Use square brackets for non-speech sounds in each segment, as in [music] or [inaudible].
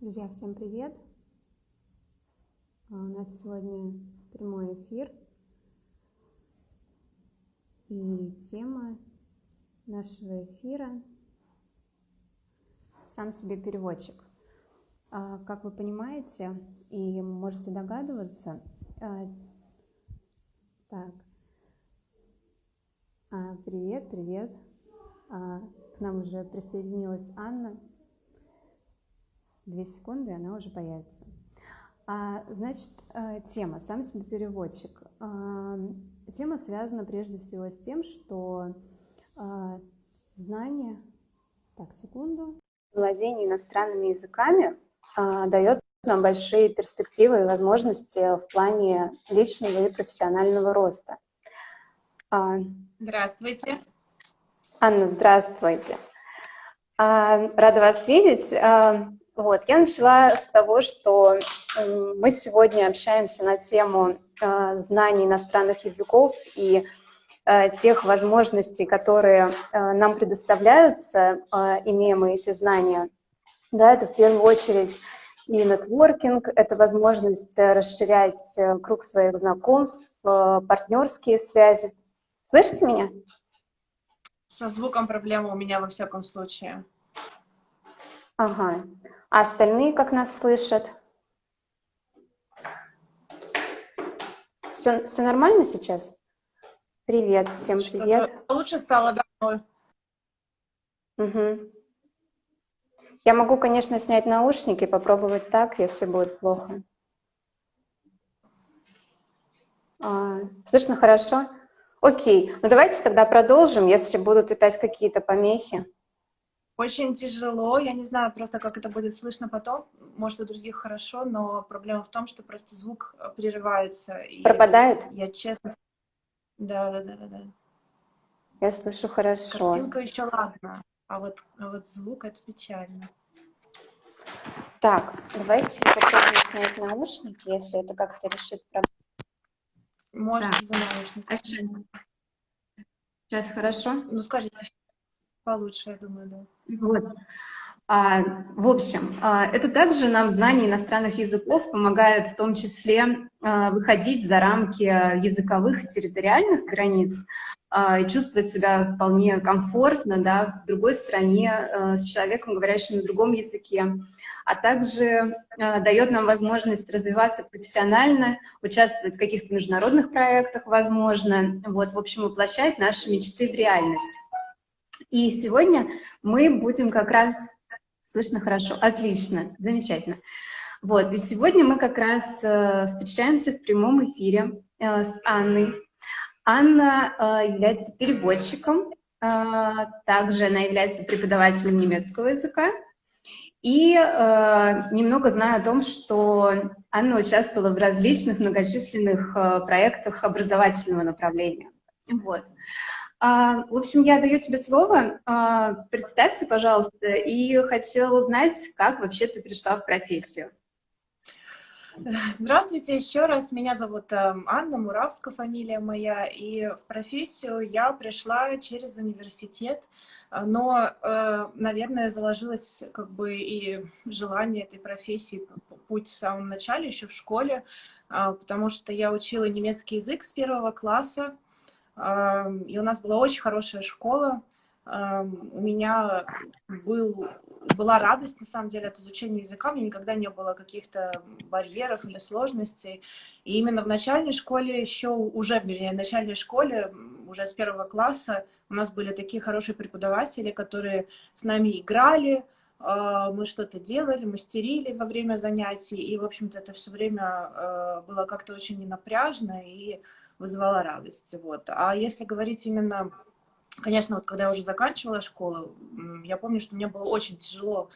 Друзья, всем привет! А, у нас сегодня прямой эфир. И тема нашего эфира «Сам себе переводчик». А, как вы понимаете и можете догадываться, а, так, привет, привет, к нам уже присоединилась Анна. Две секунды, и она уже появится. А, значит, э, тема «Сам себе переводчик». А, тема связана прежде всего с тем, что а, знание... Так, секунду. Владение иностранными языками дает нам большие перспективы и возможности в плане личного и профессионального роста. Здравствуйте. Анна, здравствуйте. Рада вас видеть. Вот, я начала с того, что мы сегодня общаемся на тему э, знаний иностранных языков и э, тех возможностей, которые э, нам предоставляются, имея мы эти знания. Да, это в первую очередь и нетворкинг, это возможность расширять круг своих знакомств, партнерские связи. Слышите меня? Со звуком проблема у меня во всяком случае. Ага. А остальные как нас слышат? Все, все нормально сейчас? Привет, всем привет. Лучше стало домой. Угу. Я могу, конечно, снять наушники, попробовать так, если будет плохо. А, слышно хорошо? Окей, ну давайте тогда продолжим, если будут опять какие-то помехи. Очень тяжело, я не знаю просто, как это будет слышно потом, может, у других хорошо, но проблема в том, что просто звук э, прерывается. И Пропадает? Я честно... Да, да, да, да, да. Я слышу хорошо. Картинка еще ладно, а вот, а вот звук — это печально. Так, давайте попробуем снять наушники, если это как-то решит проблему. Можете за наушники. Сейчас хорошо? Ну, скажите, получше, я думаю, да. Вот. А, в общем, а, это также нам знание иностранных языков помогает в том числе а, выходить за рамки языковых территориальных границ а, и чувствовать себя вполне комфортно да, в другой стране а, с человеком, говорящим на другом языке, а также а, дает нам возможность развиваться профессионально, участвовать в каких-то международных проектах, возможно, вот, в общем, воплощать наши мечты в реальность. И сегодня мы будем как раз... Слышно хорошо? Отлично, замечательно. Вот, и сегодня мы как раз э, встречаемся в прямом эфире э, с Анной. Анна э, является переводчиком, также она является преподавателем немецкого языка. И э, немного знаю о том, что Анна участвовала в различных многочисленных э, проектах образовательного направления. Вот. А, в общем, я даю тебе слово. А, представься, пожалуйста, и хотела узнать, как вообще ты пришла в профессию. Здравствуйте еще раз. Меня зовут эм, Анна Муравская, фамилия моя. И в профессию я пришла через университет. Но, э, наверное, заложилось как бы и желание этой профессии, путь в самом начале, еще в школе, а, потому что я учила немецкий язык с первого класса. И у нас была очень хорошая школа. У меня был, была радость, на самом деле, от изучения языка. У меня никогда не было каких-то барьеров или сложностей. И именно в начальной школе, еще уже в начальной школе, уже с первого класса, у нас были такие хорошие преподаватели, которые с нами играли, а, мы что-то делали, мастерили во время занятий, и, в общем-то, это все время а, было как-то очень ненапряжно, и вызывала радость. Вот. А если говорить именно, конечно, вот когда я уже заканчивала школу, я помню, что мне было очень тяжело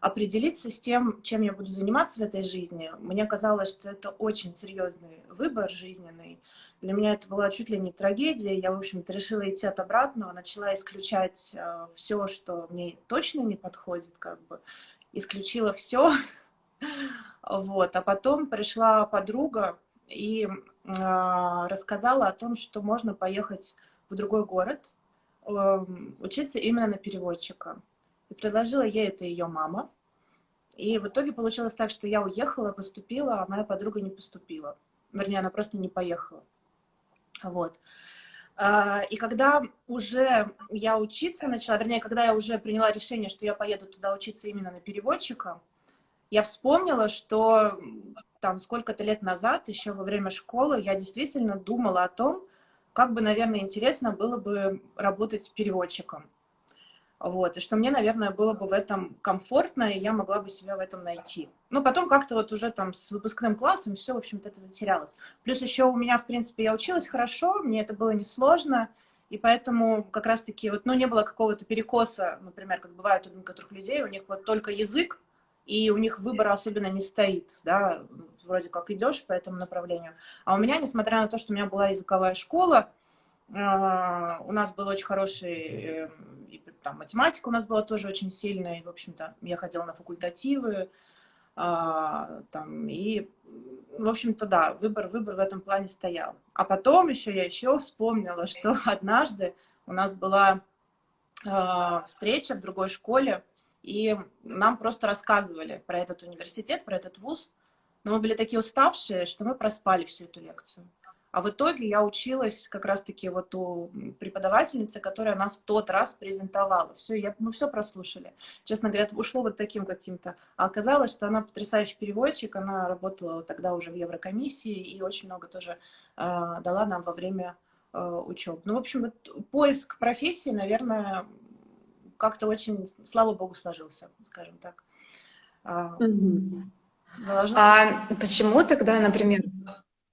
определиться с тем, чем я буду заниматься в этой жизни. Мне казалось, что это очень серьезный выбор жизненный. Для меня это была чуть ли не трагедия. Я, в общем-то, решила идти от обратного, начала исключать э, все, что мне точно не подходит, как бы. Исключила все. [laughs] Вот. А потом пришла подруга, и рассказала о том, что можно поехать в другой город, эм, учиться именно на переводчика. И предложила ей это ее мама. И в итоге получилось так, что я уехала, поступила, а моя подруга не поступила. Вернее, она просто не поехала. Вот. А, и когда уже я учиться начала, вернее, когда я уже приняла решение, что я поеду туда учиться именно на переводчика, я вспомнила, что там сколько-то лет назад, еще во время школы, я действительно думала о том, как бы, наверное, интересно было бы работать переводчиком. Вот, и что мне, наверное, было бы в этом комфортно, и я могла бы себя в этом найти. Ну, потом как-то вот уже там с выпускным классом все, в общем-то, это затерялось. Плюс еще у меня, в принципе, я училась хорошо, мне это было несложно, и поэтому как раз-таки вот, ну, не было какого-то перекоса, например, как бывает у некоторых людей, у них вот только язык, и у них выбора особенно не стоит, да, вроде как идешь по этому направлению. А у меня, несмотря на то, что у меня была языковая школа, а, у нас был очень хороший эм, там математика у нас была тоже очень сильная, и, в общем-то, я ходила на факультативы, а, там, и, в общем-то, да, выбор, выбор в этом плане стоял. А потом еще я еще вспомнила, что [laughs] однажды у нас была а, встреча в другой школе, и нам просто рассказывали про этот университет, про этот вуз, но мы были такие уставшие, что мы проспали всю эту лекцию. А в итоге я училась как раз-таки вот у преподавательницы, которая нас в тот раз презентовала. Все, я, мы все прослушали. Честно говоря, ушло вот таким каким-то. А оказалось, что она потрясающий переводчик, она работала вот тогда уже в Еврокомиссии и очень много тоже э, дала нам во время э, учебы. Ну, в общем, вот поиск профессии, наверное, как-то очень, слава богу, сложился, скажем так. А, а почему тогда, например,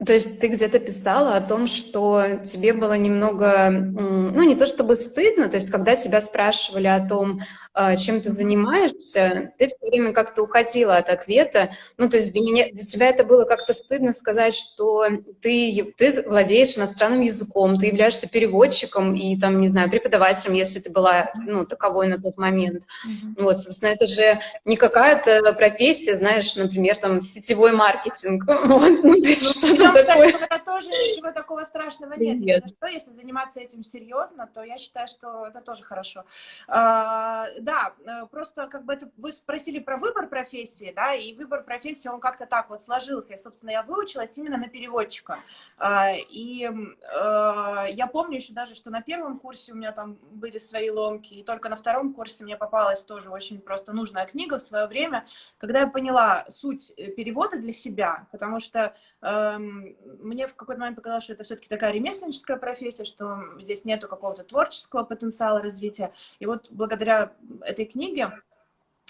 то есть ты где-то писала о том, что тебе было немного, ну не то чтобы стыдно, то есть когда тебя спрашивали о том, а, чем ты занимаешься, ты все время как-то уходила от ответа. Ну то есть для, меня, для тебя это было как-то стыдно сказать, что ты, ты владеешь иностранным языком, ты являешься переводчиком и там, не знаю, преподавателем, если ты была, ну, таковой на тот момент. Mm-hmm. Вот, собственно, это же не какая-то профессия, знаешь, например, там сетевой маркетинг. [laughs] Вот, ну, то есть ну, что-то ну, такое. Кстати, это тоже ничего такого страшного нет. нет. Если, что, если заниматься этим серьезно, то я считаю, что это тоже хорошо. А, да, э, просто как бы это вы спросили про выбор профессии, да, и выбор профессии, он как-то так вот сложился. И, собственно, я выучилась именно на переводчика. А, и а, я помню еще даже, что на первом курсе у меня там были свои ломки, и только на втором курсе мне попалась тоже очень просто нужная книга в свое время, когда я поняла суть э, перевода для себя, потому что Эм, мне в какой-то момент показалось, что это все-таки такая ремесленническая профессия, что здесь нету какого-то творческого потенциала развития. И вот благодаря этой книге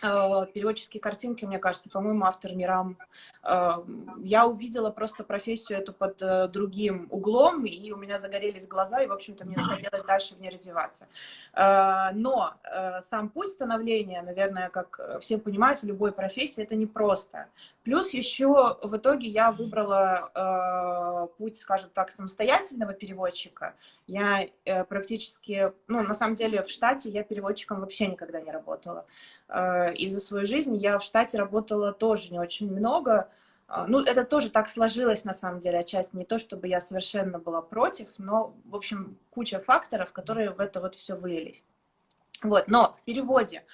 переводческие картинки, мне кажется, по-моему, автор Мирам. Э, я увидела просто профессию эту под э, другим углом, и у меня загорелись глаза, и, в общем-то, мне захотелось дальше в ней развиваться. Но сам путь становления, наверное, как все понимают, в любой профессии это непросто. Плюс еще в итоге я выбрала путь, скажем так, самостоятельного переводчика. Я практически, ну, на самом деле, в штате я переводчиком вообще никогда не работала и за свою жизнь я в штате работала тоже не очень много. А, ну, это тоже так сложилось, на самом деле, отчасти не то, чтобы я совершенно была против, но, в общем, куча факторов, которые в это вот все вылились. Вот, но в переводе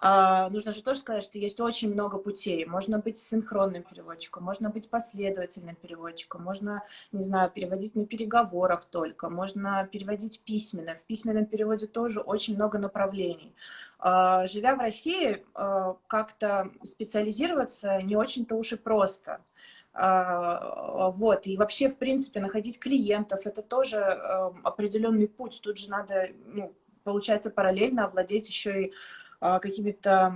а, нужно же тоже сказать, что есть очень много путей. Можно быть синхронным переводчиком, можно быть последовательным переводчиком, можно, не знаю, переводить на переговорах только, можно переводить письменно. В письменном переводе тоже очень много направлений. А, живя в России, а, как-то специализироваться не очень-то уж и просто. А, вот, и вообще, в принципе, находить клиентов, это тоже определенный путь. Тут же надо, ну, получается, параллельно овладеть еще и а, какими-то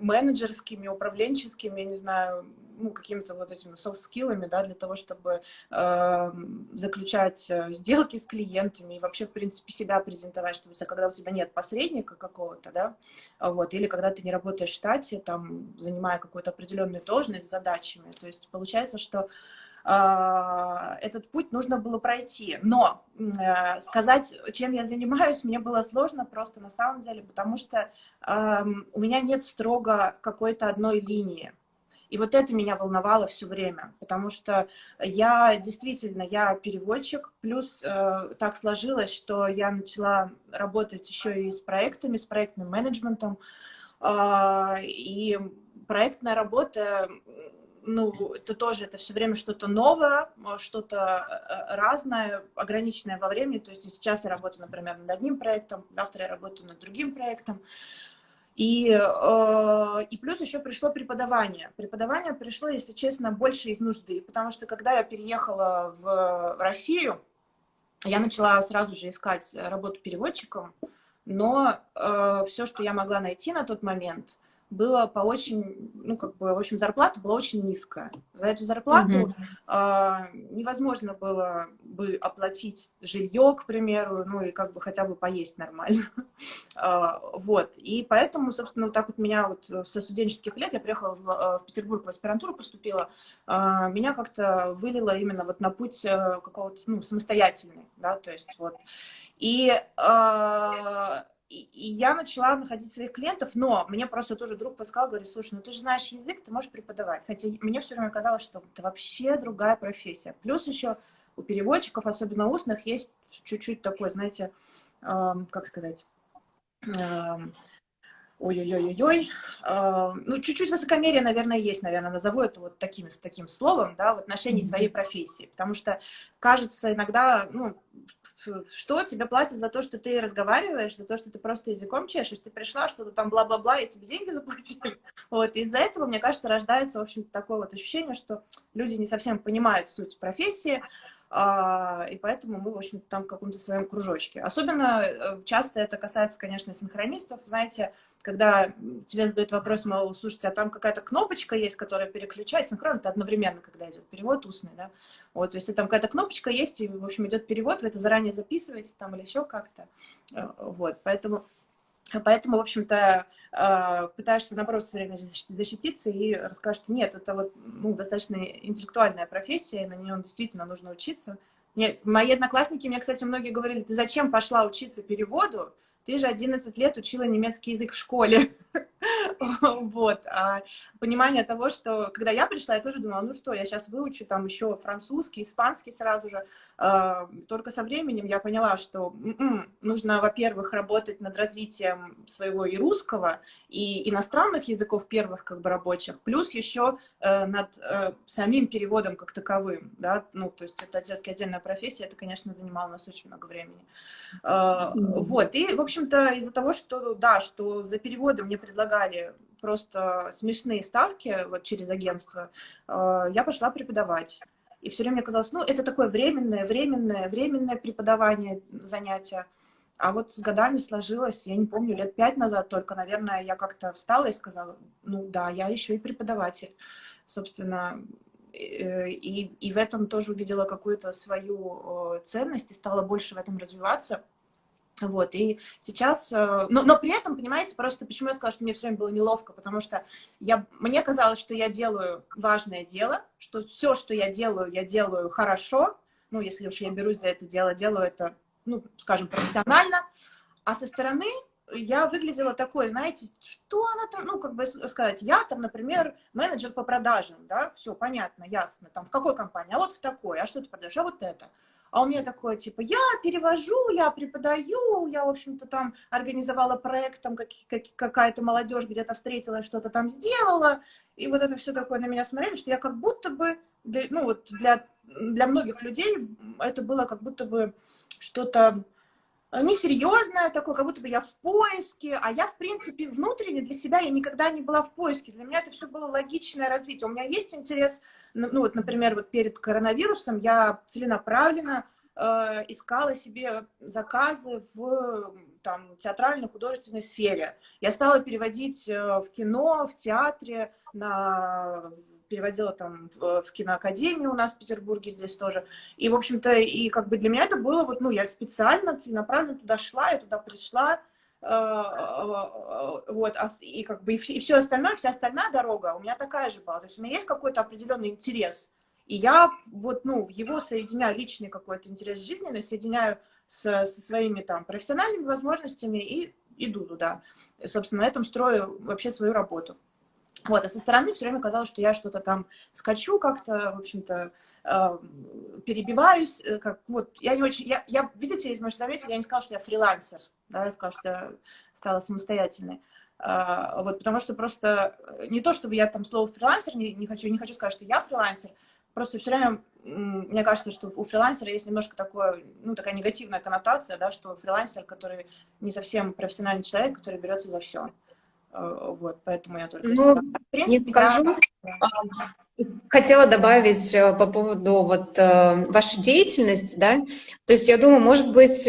менеджерскими, управленческими, я не знаю, ну, какими-то вот этими софт-скиллами, да, для того, чтобы э, заключать сделки с клиентами и вообще, в принципе, себя презентовать, чтобы когда у тебя нет посредника какого-то, да, вот, или когда ты не работаешь в штате, там, занимая какую-то определенную должность с задачами, то есть получается, что а, этот путь нужно было пройти. Но э, сказать, чем я занимаюсь, мне было сложно просто на самом деле, потому что у меня нет строго какой-то одной линии. И вот это меня волновало все время, потому что я действительно, я переводчик, плюс э, так сложилось, что я начала работать еще и с проектами, с проектным менеджментом, э, и проектная работа, ну, это тоже, это все время что-то новое, что-то разное, ограниченное во времени. То есть сейчас я работаю, например, над одним проектом, завтра я работаю над другим проектом. И, э, и плюс еще пришло преподавание. Преподавание пришло, если честно, больше из нужды, потому что когда я переехала в Россию, я начала сразу же искать работу переводчиком, но э, все, что я могла найти на тот момент – было по очень, ну, как бы, в общем, зарплата была очень низкая. За эту зарплату mm -hmm. э, невозможно было бы оплатить жилье, к примеру, ну, и как бы хотя бы поесть нормально. э, [laughs] вот, и поэтому, собственно, вот так вот меня вот со студенческих лет, я приехала в, в Петербург в аспирантуру, поступила, э, меня как-то вылило именно вот на путь э, какого-то, ну, самостоятельный, да, то есть вот. И э, и, я начала находить своих клиентов, но мне просто тоже друг подсказал, говорит, слушай, ну ты же знаешь язык, ты можешь преподавать. Хотя мне все время казалось, что это вообще другая профессия. Плюс еще у переводчиков, особенно устных, есть чуть-чуть такой, знаете, эм, как сказать, эм, ой-ой-ой-ой, э, ну, чуть-чуть высокомерие, наверное, есть, наверное, назову это вот таким, с таким словом, да, в отношении своей профессии, потому что кажется иногда, ну, что тебе платят за то, что ты разговариваешь, за то, что ты просто языком чешешь, ты пришла, что-то там бла-бла-бла, и тебе деньги заплатили. [laughs] Вот, из-за этого, мне кажется, рождается, в общем такое вот ощущение, что люди не совсем понимают суть профессии, а, и поэтому мы, в общем-то, там в каком-то своем кружочке. Особенно э, часто это касается, конечно, синхронистов. Знаете, когда тебе задают вопрос, мол, слушайте, а там какая-то кнопочка есть, которая переключает, синхрон это одновременно, когда идет перевод устный, да, вот, есть там какая-то кнопочка есть, и, в общем, идет перевод, вы это заранее записываете там или еще как-то, э, вот, поэтому Поэтому, в общем-то, э, пытаешься, наоборот, все время защититься и расскажешь, что нет, это вот ну, достаточно интеллектуальная профессия, и на нее действительно нужно учиться. Мне, мои одноклассники мне, кстати, многие говорили, ты зачем пошла учиться переводу? Ты же 11 лет учила немецкий язык в школе. [laughs] вот. А понимание того, что когда я пришла, я тоже думала, ну что, я сейчас выучу там еще французский, испанский сразу же. А, только со временем я поняла, что м-м, нужно, во-первых, работать над развитием своего и русского, и иностранных языков первых как бы рабочих, плюс еще э, над э, самим переводом как таковым, да, ну, то есть это все-таки отдельная профессия, это, конечно, занимало у нас очень много времени. А, вот, и, в общем-то, из-за того, что, да, что за переводом мне предлагали просто смешные ставки вот через агентство, я пошла преподавать. И все время казалось, ну, это такое временное, временное, временное преподавание, занятия. А вот с годами сложилось, я не помню, лет пять назад только, наверное, я как-то встала и сказала, ну да, я еще и преподаватель. Собственно, э, и, и в этом тоже увидела какую-то свою ценность и стала больше в этом развиваться. Вот, и сейчас, э, но, но при этом, понимаете, просто почему я сказала, что мне все время было неловко, потому что я, мне казалось, что я делаю важное дело, что все, что я делаю, я делаю хорошо, ну, если уж я берусь за это дело, делаю это, ну, скажем, профессионально, а со стороны я выглядела такой, знаете, что она там, ну, как бы сказать, я там, например, менеджер по продажам, да, все понятно, ясно, там, в какой компании, а вот в такой, а что ты продаешь, а вот это. А у меня такое, типа, я перевожу, я преподаю, я, в общем-то, там организовала проект, там как, как, какая-то молодежь где-то встретила, что-то там сделала, и вот это все такое на меня смотрели, что я как будто бы, для, ну вот для, для многих людей это было как будто бы что-то несерьезное такое, как будто бы я в поиске, а я, в принципе, внутренне для себя я никогда не была в поиске. Для меня это все было логичное развитие. У меня есть интерес, ну, ну вот, например, вот перед коронавирусом я целенаправленно э, искала себе заказы в там, театральной, художественной сфере. Я стала переводить э, в кино, в театре, на переводила там в, в киноакадемию у нас в Петербурге здесь тоже. И, в общем-то, и как бы для меня это было вот, ну, я специально, целенаправленно туда шла, я туда пришла, э, э, вот, а и как бы и все, и все остальное, вся остальная дорога у меня такая же была. То есть у меня есть какой-то определенный интерес, и я вот, ну, его соединяю, личный какой-то интерес жизненный, соединяю с, со своими там профессиональными возможностями и иду туда. И, собственно, на этом строю вообще свою работу. Вот, а со стороны все время казалось, что я что-то там скачу как-то, в общем-то, э, перебиваюсь. Э, как, вот, я не очень... Я, я, видите, может заметили, я не сказала, что я фрилансер. Да, я сказала, что я стала самостоятельной. А, вот, потому что просто не то, чтобы я там слово фрилансер, не, не, хочу, не хочу сказать, что я фрилансер, просто все время мне кажется, что у фрилансера есть немножко такое, ну, такая негативная коннотация, да, что фрилансер, который не совсем профессиональный человек, который берется за все. Э, вот, поэтому я только... Ну, принципе, не скажу. Я... Хотела добавить э, по поводу вот э, вашей деятельности, да, то есть я думаю, может быть,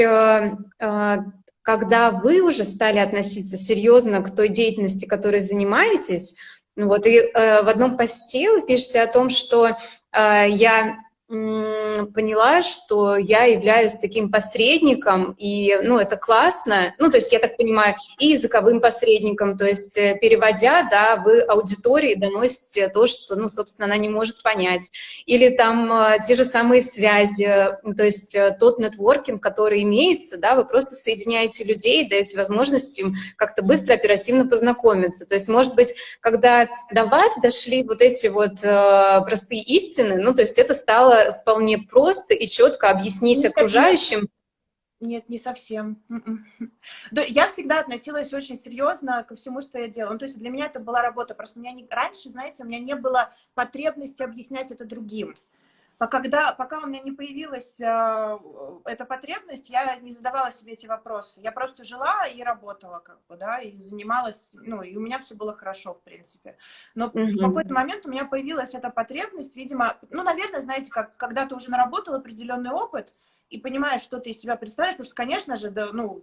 когда вы уже стали относиться серьезно к той деятельности, которой занимаетесь, вот, и в одном посте вы пишете о том, что я поняла, что я являюсь таким посредником, и, ну, это классно, ну, то есть, я так понимаю, и языковым посредником, то есть, э, переводя, да, вы аудитории доносите то, что, ну, собственно, она не может понять, или там э, те же самые связи, то есть, э, тот нетворкинг, который имеется, да, вы просто соединяете людей, даете возможность им как-то быстро, оперативно познакомиться, то есть, может быть, когда до вас дошли вот эти вот простые истины, ну, то есть, это стало вполне просто и четко объяснить Нет, окружающим. Нет, не совсем. М-м. Я всегда относилась очень серьезно ко всему, что я делала. Ну, то есть для меня это была работа. Просто у меня не... раньше, знаете, у меня не было потребности объяснять это другим. А когда, пока у меня не появилась э, эта потребность, я не задавала себе эти вопросы. Я просто жила и работала, как бы, да, и занималась, ну, и у меня все было хорошо, в принципе. Но mm -hmm. в какой-то момент у меня появилась эта потребность, видимо, ну, наверное, знаете, как, когда ты уже наработал определенный опыт и понимаешь, что ты из себя представляешь, потому что, конечно же, да, ну,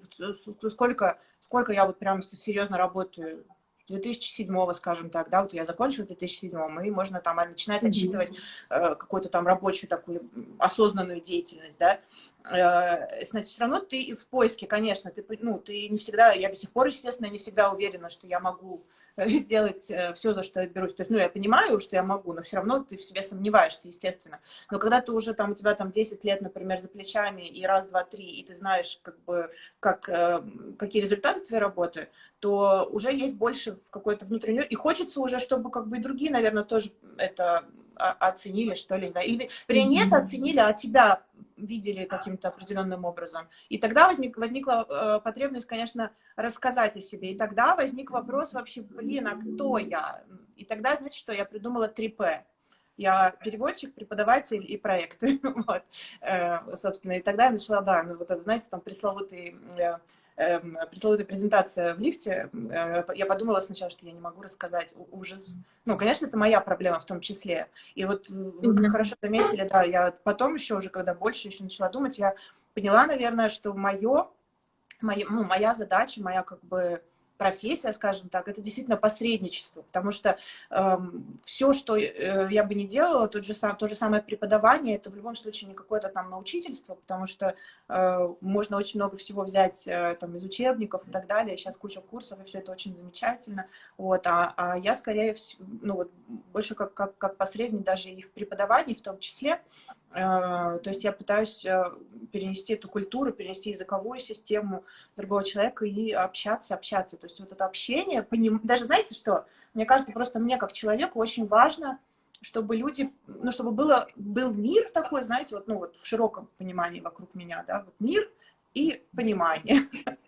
сколько, сколько я вот прям серьезно работаю 2007, скажем так, да, вот я закончила в 2007, и можно там начинать отсчитывать э, какую-то там рабочую такую осознанную деятельность, да, э, значит, все равно ты в поиске, конечно, ты, ну, ты не всегда, я до сих пор, естественно, не всегда уверена, что я могу сделать э, все, за что я берусь. То есть, ну, я понимаю, что я могу, но все равно ты в себе сомневаешься, естественно. Но когда ты уже там, у тебя там 10 лет, например, за плечами, и раз, два, три, и ты знаешь, как бы, как, э, какие результаты твоей работы, то уже есть больше в какой-то внутренний... И хочется уже, чтобы как бы и другие, наверное, тоже это оценили, что ли, да, или, вернее, нет, оценили, а тебя видели каким-то определенным образом. И тогда возник, возникла э, потребность, конечно, рассказать о себе. И тогда возник вопрос вообще, блин, а кто я? И тогда, значит, что я придумала 3П. Я переводчик, преподаватель и проекты. [laughs] вот. э, собственно, и тогда я начала, да, ну, вот знаете, там пресловутый э, пресловутая презентация в лифте, э, я подумала сначала, что я не могу рассказать ужас. Ну, конечно, это моя проблема в том числе. И вот вы mm -hmm. хорошо заметили, да, я потом еще уже, когда больше еще начала думать, я поняла, наверное, что мое, моя, ну, моя задача, моя как бы профессия, скажем так, это действительно посредничество, потому что э, все, что э, я бы не делала, тот же сам, то же самое преподавание, это в любом случае не какое-то там научительство, потому что э, можно очень много всего взять э, там из учебников и так далее, сейчас куча курсов, и все это очень замечательно, вот, а, а я скорее, ну вот, больше как, как, как посредник даже и в преподавании в том числе, то есть я пытаюсь э, перенести эту культуру, перенести языковую систему другого человека и общаться, общаться. То есть вот это общение, поним... даже знаете что, мне кажется, просто мне как человеку очень важно, чтобы люди, ну, чтобы было, был мир такой, знаете, вот, ну, вот в широком понимании вокруг меня, да, вот мир и понимание. [laughs]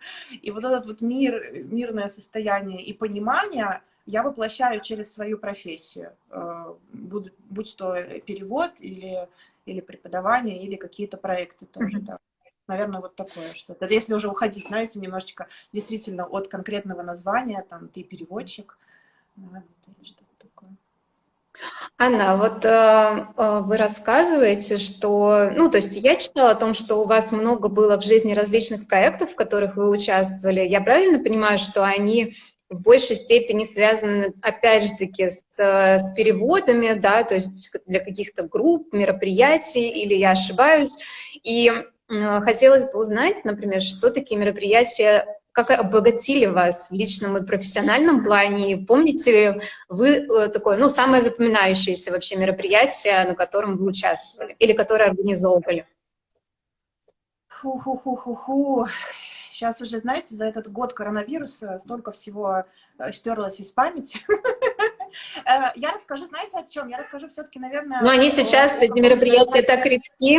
И вот этот вот мир, мирное состояние и понимание я воплощаю через свою профессию, э, будь, будь то перевод или или преподавание, или какие-то проекты тоже, mm -hmm. да. Наверное, вот такое что-то. Если уже уходить, знаете, немножечко действительно от конкретного названия, там, ты переводчик, наверное, что-то такое. Анна, вот э, э, вы рассказываете, что, ну, то есть я читала о том, что у вас много было в жизни различных проектов, в которых вы участвовали. Я правильно понимаю, что они в большей степени связаны, опять же таки, с, с переводами, да, то есть для каких-то групп, мероприятий, или я ошибаюсь. И э, хотелось бы узнать, например, что такие мероприятия, как обогатили вас в личном и профессиональном плане, и помните ли вы э, такое, ну, самое запоминающееся вообще мероприятие, на котором вы участвовали, или которое организовывали? Фу-ху-ху-ху-ху. Сейчас уже, знаете, за этот год коронавируса столько всего э, стерлось из памяти. [laughs] Э, я расскажу, знаете, о чем? Я расскажу все-таки, наверное... Но они сейчас, эти мероприятия, так редки.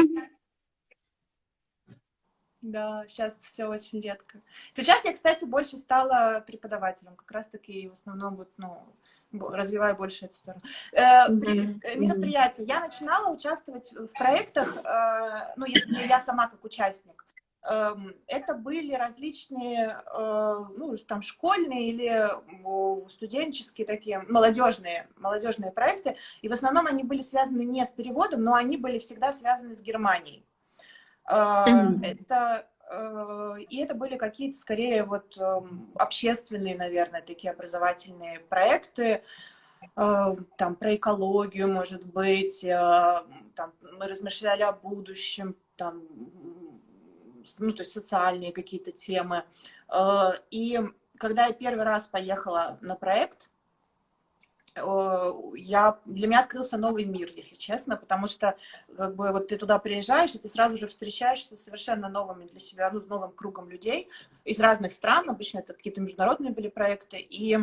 Да, сейчас все очень редко. Сейчас я, кстати, больше стала преподавателем, как раз-таки в основном вот, ну, развиваю больше эту сторону. Э, при, мероприятия. Я начинала участвовать в проектах, ну, если я сама как участник. Э, это были различные, э, ну, там, школьные или студенческие такие, молодежные, молодежные проекты. И в основном они были связаны не с переводом, но они были всегда связаны с Германией. Mm-hmm. Это э, и это были какие-то скорее вот эм, общественные, наверное, такие образовательные проекты, э, там про экологию, может быть, там мы размышляли о будущем, там, ну, то есть социальные какие-то темы. И когда я первый раз поехала на проект, я, для меня открылся новый мир, если честно, потому что как бы вот ты туда приезжаешь, и ты сразу же встречаешься с совершенно новыми для себя, ну, с новым кругом людей из разных стран, обычно это какие-то международные были проекты, и э,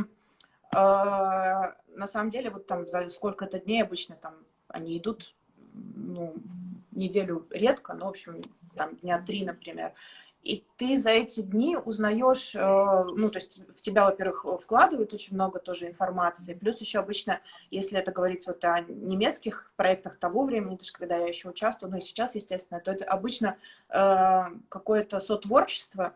на самом деле вот там за сколько-то дней обычно там они идут, ну, неделю редко, но, в общем, там дня три, например, и ты за эти дни узнаешь, э, ну, то есть в тебя, во-первых, вкладывают очень много тоже информации, плюс еще обычно, если это говорить вот о немецких проектах того времени, даже когда я еще участвовала, ну и сейчас, естественно, то это обычно э, какое-то сотворчество,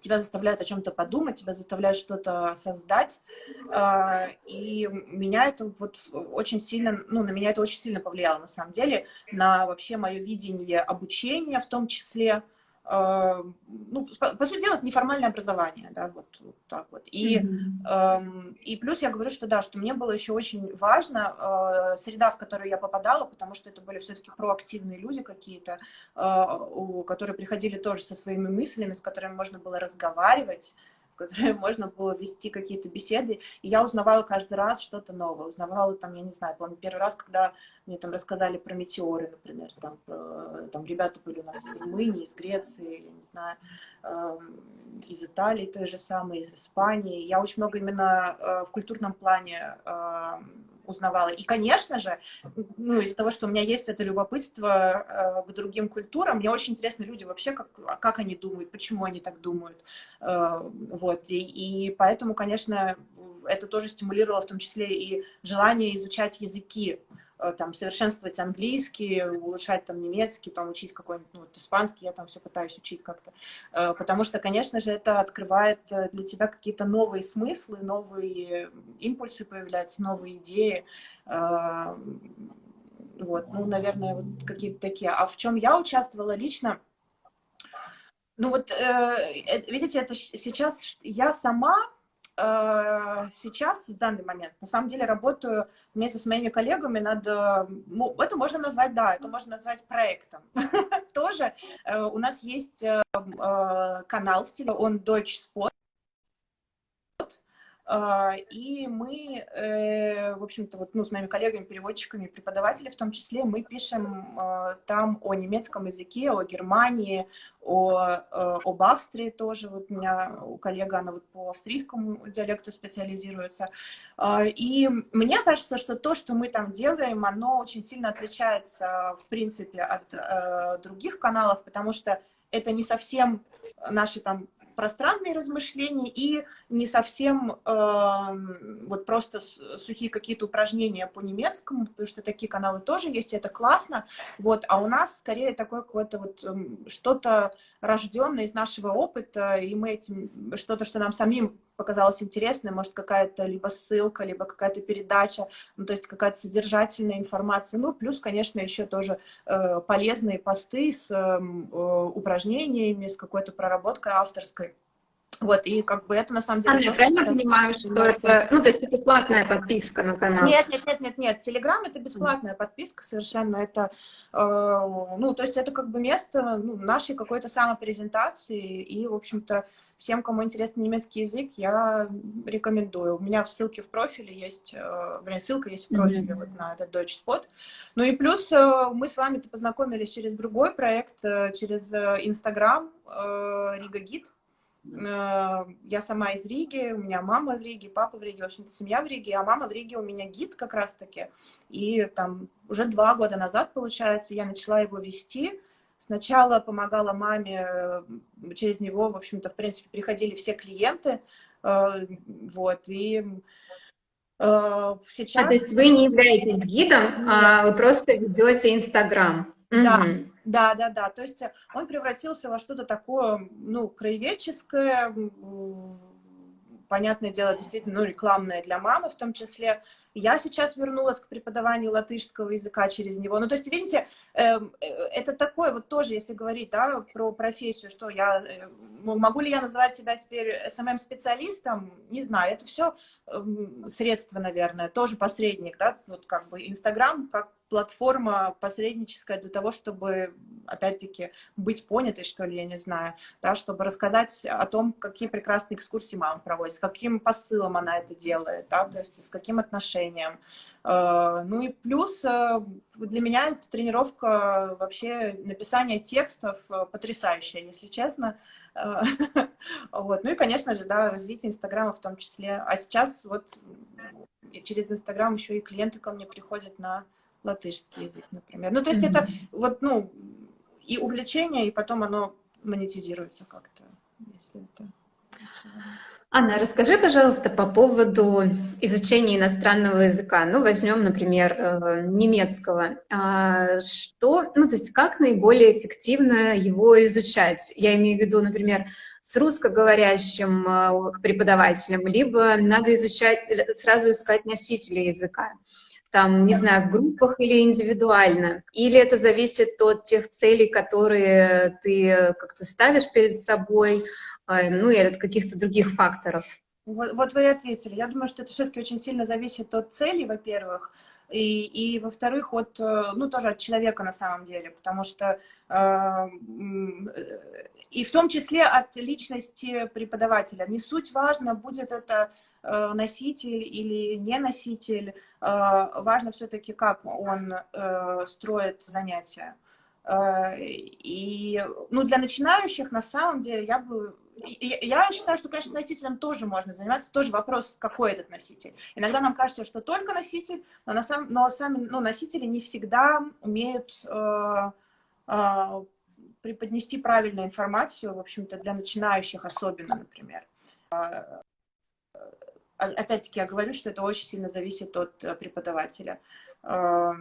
тебя заставляют о чем-то подумать, тебя заставляют что-то создать, э, и меня это вот очень сильно, ну, на меня это очень сильно повлияло, на самом деле, на вообще мое видение обучения в том числе, ну, по, по сути дела, это неформальное образование, да, вот, вот так вот. И, mm-hmm. и плюс я говорю, что да, что мне было еще очень важно э, среда, в которую я попадала, потому что это были все-таки проактивные люди какие-то, э, которые приходили тоже со своими мыслями, с которыми можно было разговаривать, которой [laughs] можно было вести какие-то беседы, и я узнавала каждый раз что-то новое, узнавала там, я не знаю, помню, первый раз, когда мне там рассказали про метеоры, например, там, про, там ребята были у нас из Румынии, из Греции, я не знаю, э, из Италии той же самой, из Испании, я очень много именно э, в культурном плане э, узнавала. И, конечно же, ну, из-за того, что у меня есть это любопытство э, к другим культурам, мне очень интересны люди вообще, как, как они думают, почему они так думают. Э, вот. И, и поэтому, конечно, это тоже стимулировало в том числе и желание изучать языки. Э, там, совершенствовать английский, улучшать там немецкий, там, учить какой-нибудь, ну, вот, испанский, я там все пытаюсь учить как-то. Э, потому что, конечно же, это открывает э, для тебя какие-то новые смыслы, новые импульсы появляются, новые идеи. Вот, ну, наверное, вот какие-то такие. А в чем я участвовала лично? Ну вот, видите, это сейчас я сама сейчас, в данный момент, на самом деле работаю вместе с моими коллегами над... Э, это можно назвать, да, это можно назвать проектом. [laughs] Тоже э, у нас есть канал в теле, он Spot, а, и мы, э, в общем-то, вот, ну, с моими коллегами, переводчиками, преподавателями в том числе, мы пишем а, там о немецком языке, о Германии, о, э, об Австрии тоже. Вот у меня у коллега, она вот по австрийскому диалекту специализируется. А, и мне кажется, что то, что мы там делаем, оно очень сильно отличается, в принципе, от э, других каналов, потому что это не совсем наши там пространные размышления и не совсем э, вот просто сухие какие-то упражнения по немецкому, потому что такие каналы тоже есть, и это классно, вот, а у нас скорее такое какое-то вот э, что-то рожденное из нашего опыта, и мы этим, что-то, что нам самим показалось интересным, может, какая-то либо ссылка, либо какая-то передача, ну, то есть какая-то содержательная информация, ну, плюс, конечно, еще тоже э, полезные посты с эм, э, упражнениями, с какой-то проработкой авторской. Вот, и как бы это на самом деле... А я правильно понимаю, что это... Ну, то есть это платная подписка на канал? Нет, нет, нет, нет, нет. Телеграм — это бесплатная подписка совершенно. Это, э, ну, то есть это как бы место ну, нашей какой-то самопрезентации. И, в общем-то, всем, кому интересен немецкий язык, я рекомендую. У меня в ссылке в профиле есть... Э, блин, ссылка есть в профиле mm-hmm. вот на этот Deutsch Spot. Ну и плюс э, мы с вами-то познакомились через другой проект, э, через Инстаграм э, Рига Гид. Э, я сама из Риги, у меня мама в Риге, папа в Риге, в общем-то, семья в Риге, а мама в Риге у меня гид как раз-таки. И там уже два года назад, получается, я начала его вести. Сначала помогала маме, э, через него, в общем-то, в принципе, приходили все клиенты, э, вот, и сейчас... А, то есть вы не являетесь гидом, Нет. а вы просто ведете Инстаграм? Да, угу. Да, да, да. То есть он превратился во что-то такое, ну, краеведческое, понятное дело, действительно, ну, рекламное для мамы в том числе. Я сейчас вернулась к преподаванию латышского языка через него. Ну, то есть, видите, эм, э, это такое вот тоже, если говорить, да, про профессию, что я, э, могу ли я называть себя теперь СММ-специалистом? Не знаю, это все эм, средство, наверное, тоже посредник, да, вот как бы Инстаграм как платформа посредническая для того, чтобы, опять-таки, быть понятой, что ли, я не знаю, да, чтобы рассказать о том, какие прекрасные экскурсии мама проводит, с каким посылом она это делает, да, то есть с каким отношением. Э, ну и плюс э, для меня эта тренировка вообще написание текстов э, потрясающая, если честно. [laughs] Вот. Ну и, конечно же, да, развитие Инстаграма в том числе. А сейчас вот через Инстаграм еще и клиенты ко мне приходят на латышский язык, например. Ну, то есть mm -hmm. это вот, ну, и увлечение, и потом оно монетизируется как-то, если это... Анна, расскажи, пожалуйста, по поводу изучения иностранного языка. Ну, возьмем, например, э, немецкого. А, что, ну, то есть как наиболее эффективно его изучать? Я имею в виду, например, с русскоговорящим э, преподавателем, либо надо изучать, сразу искать носителя языка там, не знаю, в группах или индивидуально? Или это зависит от тех целей, которые ты как-то ставишь перед собой, а, ну, или от каких-то других факторов? Вот, вот вы и ответили. Я думаю, что это все-таки очень сильно зависит от цели, во-первых, и, и во-вторых, от, э, ну, тоже от человека на самом деле, потому что э, и в том числе от личности преподавателя. Не суть важно, будет это э, носитель или не носитель, э, важно все-таки, как он э, строит занятия. Э, и, ну, для начинающих, на самом деле, я бы я считаю, что, конечно, носителем тоже можно заниматься, тоже вопрос, какой этот носитель. Иногда нам кажется, что только носитель, но, на самом, но сами ну, носители не всегда умеют э, э, преподнести правильную информацию, в общем-то, для начинающих особенно, например. Опять-таки, я говорю, что это очень сильно зависит от э, преподавателя. Э,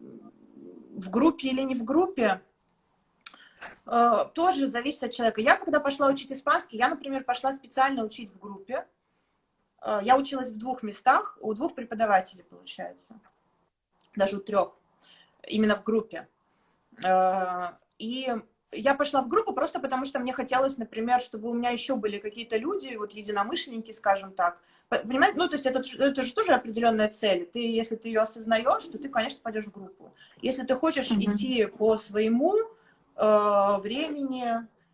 в группе или не в группе, Э, тоже зависит от человека. Я, когда пошла учить испанский, я, например, пошла специально учить в группе. Э, я училась в двух местах, у двух преподавателей, получается. Даже у трех. Именно в группе. И я пошла в группу просто потому, что мне хотелось, например, чтобы у меня еще были какие-то люди, вот единомышленники, скажем так. Понимаете? Ну, то есть это, это же тоже определенная цель. Ты, если ты ее осознаешь, то ты, конечно, пойдешь в группу. Если ты хочешь mm -hmm. идти по своему Э, времени,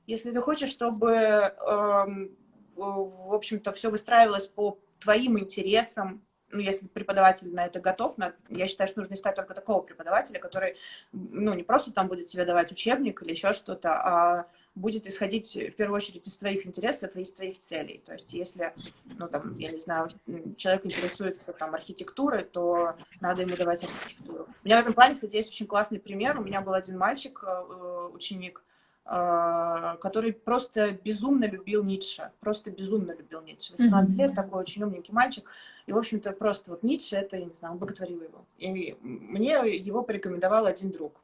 если ты хочешь, чтобы, эм, в общем-то, все выстраивалось по твоим интересам, ну, если преподаватель на это готов, на, я считаю, что нужно искать только такого преподавателя, который, ну, не просто там будет тебе давать учебник или еще что-то, а будет исходить в первую очередь из твоих интересов и из твоих целей. То есть если, ну там, я не знаю, человек интересуется там архитектурой, то надо ему давать архитектуру. У меня в этом плане, кстати, есть очень классный пример. У меня был один мальчик, э, ученик, э, который просто безумно любил Ницше, просто безумно любил Ницше. 18 mm -hmm. лет, такой очень умненький мальчик. И, в общем-то, просто вот Ницше, это, я не знаю, он боготворил его. И мне его порекомендовал один друг.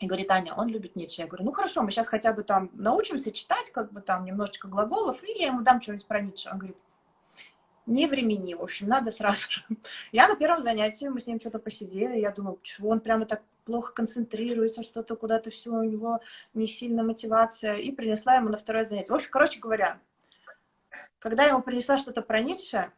И говорит, Аня, он любит Ницше. Я говорю, ну хорошо, мы сейчас хотя бы там научимся читать, как бы там немножечко глаголов, и я ему дам что-нибудь про Ницше. Он говорит, не времени, в общем, надо сразу. [laughs] Я на первом занятии, мы с ним что-то посидели, я думаю, чего он прямо так плохо концентрируется, что-то куда-то все у него не сильно мотивация, и принесла ему на второе занятие. В общем, короче говоря, когда я ему принесла что-то про Ницше,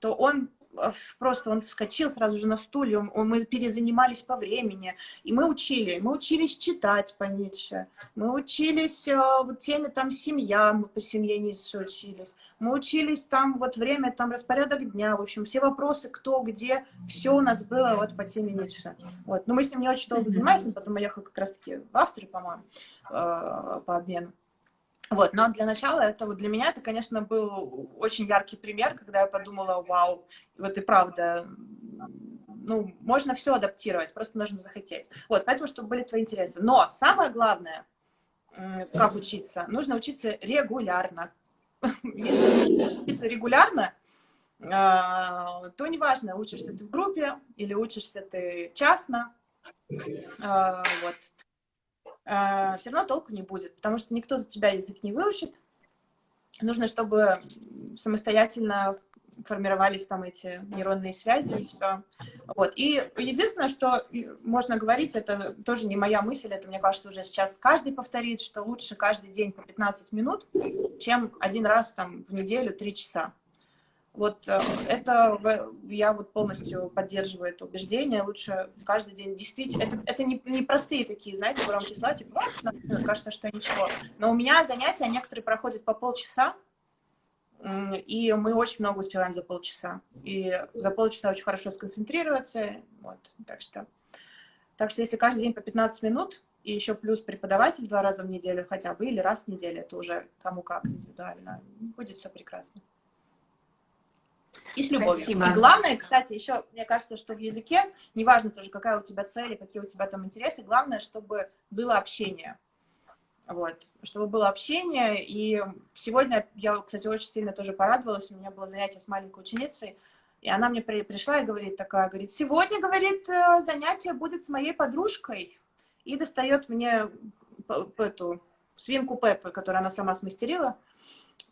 то он а, просто он вскочил сразу же на стуле, он, он, мы перезанимались по времени, и мы учили, мы учились читать по Ницше, мы учились э, вот теме там семья, мы по семье Ницше учились, мы учились там вот время, там распорядок дня, в общем, все вопросы, кто, где, все у нас было вот по теме Ницше. Вот. Но мы с ним не очень долго занимались, он потом уехал как раз-таки в Австрию, по-моему, э, по обмену. Вот, но для начала это вот для меня это, конечно, был очень яркий пример, когда я подумала, вау, вот и правда, ну, можно все адаптировать, просто нужно захотеть. Вот, поэтому, чтобы были твои интересы. Но самое главное, как учиться, нужно учиться регулярно. [laughs] Если учиться регулярно, а, то неважно, учишься ты в группе или учишься ты частно, а, вот, а, все равно толку не будет, потому что никто за тебя язык не выучит. Нужно, чтобы самостоятельно формировались там эти нейронные связи у тебя. Вот. И единственное, что можно говорить, это тоже не моя мысль, это, мне кажется, уже сейчас каждый повторит, что лучше каждый день по 15 минут, чем один раз там в неделю 3 часа. Вот э, это я вот полностью поддерживаю это убеждение. Лучше каждый день действительно... Это, это не, не простые такие, знаете, громкие слова, типа, кажется, что ничего. Но у меня занятия некоторые проходят по полчаса, и мы очень много успеваем за полчаса. И за полчаса очень хорошо сконцентрироваться. Вот, так что, так что если каждый день по 15 минут, и еще плюс преподаватель два раза в неделю хотя бы, или раз в неделю, это уже кому как индивидуально, будет все прекрасно. И с любовью. Спасибо. И главное, кстати, еще, мне кажется, что в языке, неважно тоже, какая у тебя цель, какие у тебя там интересы, главное, чтобы было общение. Вот, чтобы было общение. И сегодня я, кстати, очень сильно тоже порадовалась. У меня было занятие с маленькой ученицей, и она мне при, пришла и говорит такая, говорит, сегодня, говорит, э, занятие будет с моей подружкой. И достает мне эту свинку Пеппы, которую она сама смастерила.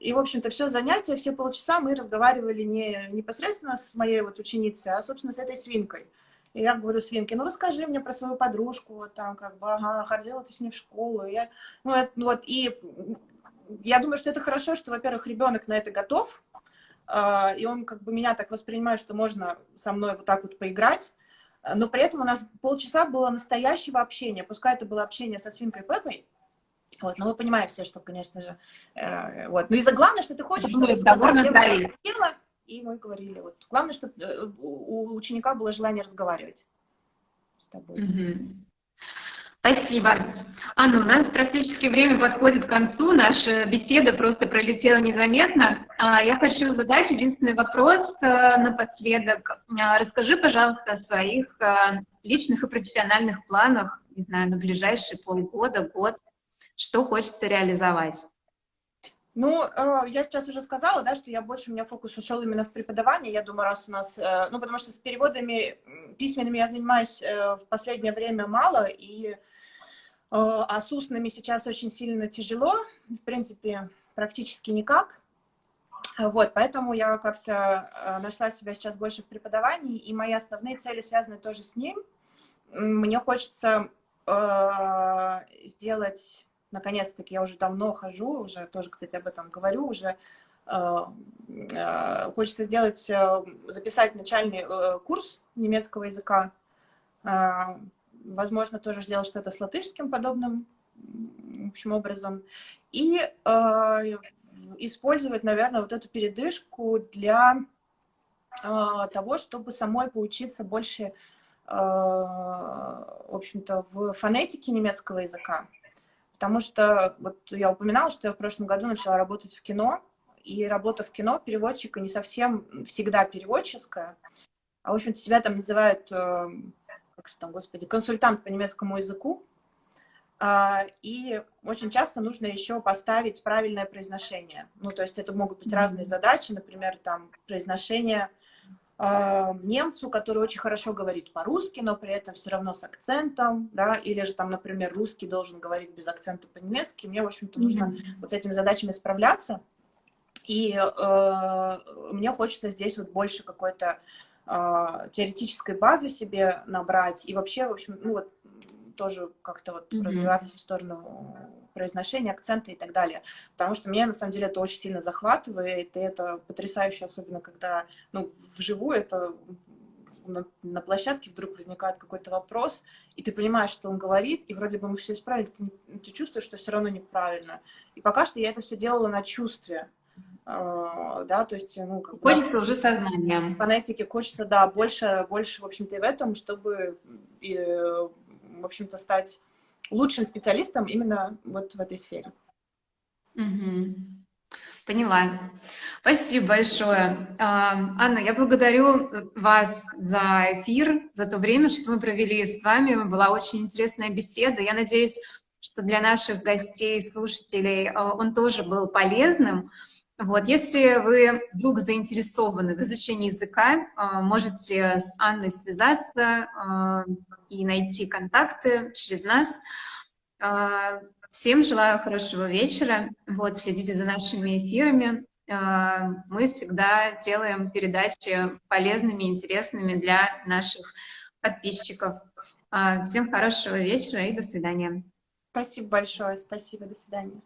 И, в общем-то, все занятие, все полчаса мы разговаривали не непосредственно с моей вот ученицей, а, собственно, с этой свинкой. И я говорю свинке, ну расскажи мне про свою подружку, вот там как бы, ага, ходила ты с ней в школу. Я, ну, это, вот, и я думаю, что это хорошо, что, во-первых, ребенок на это готов, э, и он как бы меня так воспринимает, что можно со мной вот так вот поиграть, но при этом у нас полчаса было настоящего общения, пускай это было общение со свинкой Пеппой, вот, но мы понимаем все, что, конечно же, э, вот. Ну и за главное, что ты хочешь, чтобы сказать, девушка хотела, и мы говорили, вот, главное, чтобы э, у ученика было желание разговаривать с тобой. Угу. Спасибо. Анна, у нас практически время подходит к концу, наша беседа просто пролетела незаметно. А, я хочу задать единственный вопрос э, напоследок. А, расскажи, пожалуйста, о своих э, личных и профессиональных планах, не знаю, на ближайшие полгода, год, что хочется реализовать. Ну, э, я сейчас уже сказала, да, что я больше, у меня фокус ушел именно в преподавание. Я думаю, раз у нас, э, ну, потому что с переводами письменными я занимаюсь э, в последнее время мало, и а с устными сейчас очень сильно тяжело, в принципе, практически никак. Вот, поэтому я как-то нашла себя сейчас больше в преподавании, и мои основные цели связаны тоже с ним. Мне хочется сделать наконец-таки, я уже давно хожу, уже тоже, кстати, об этом говорю, уже э, э, хочется сделать, э, записать начальный курс немецкого языка, возможно, тоже сделать что-то с латышским подобным, в общем, образом, и использовать, наверное, вот эту передышку для того, чтобы самой поучиться больше, в общем-то, в фонетике немецкого языка. Потому что вот я упоминала, что я в прошлом году начала работать в кино, и работа в кино переводчика не совсем всегда переводческая, а, в общем-то, себя там называют, э, как там, господи, консультант по немецкому языку. А, и очень часто нужно еще поставить правильное произношение. Ну, то есть это могут быть разные задачи, например, там, произношение немцу, который очень хорошо говорит по-русски, но при этом все равно с акцентом, да, или же там, например, русский должен говорить без акцента по-немецки. Мне, в общем-то, нужно mm -hmm. вот с этими задачами справляться. И э, мне хочется здесь вот больше какой-то э, теоретической базы себе набрать. И вообще, в общем, ну вот тоже как-то вот mm -hmm. развиваться в сторону произношения, акцента и так далее. Потому что меня, на самом деле, это очень сильно захватывает, и это потрясающе, особенно когда, ну, вживую это на, на площадке вдруг возникает какой-то вопрос, и ты понимаешь, что он говорит, и вроде бы мы все исправили, ты, ты чувствуешь, что все равно неправильно. И пока что я это все делала на чувстве. Uh, да, то есть, ну, как Хочется бы, уже сознанием. Фонетики хочется, да, больше, больше, в общем-то, и в этом, чтобы, и, в общем-то, стать лучшим специалистом именно вот в этой сфере. Угу. Поняла. Спасибо большое. А, Анна, я благодарю вас за эфир, за то время, что мы провели с вами. Была очень интересная беседа. Я надеюсь, что для наших гостей, слушателей а, он тоже был полезным. Вот, если вы вдруг заинтересованы в изучении языка, а, можете с Анной связаться и найти контакты через нас. Всем желаю хорошего вечера. Вот, следите за нашими эфирами. А, мы всегда делаем передачи полезными, интересными для наших подписчиков. А, всем хорошего вечера и до свидания. Спасибо большое. Спасибо. До свидания.